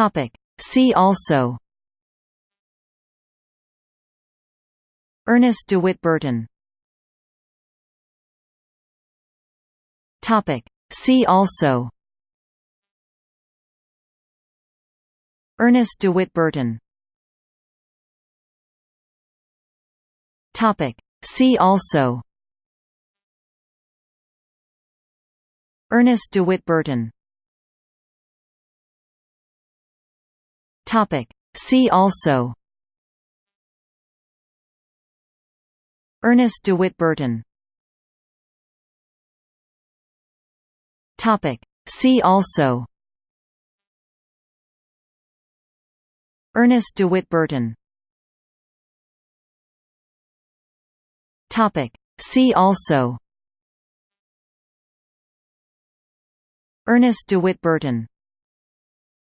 Topic. See also Ernest DeWitt Burton Topic. See also Ernest DeWitt Burton Topic. See also Ernest DeWitt Burton Topic. See also Ernest DeWitt Burton Topic. See also Ernest DeWitt Burton Topic. See also Ernest DeWitt Burton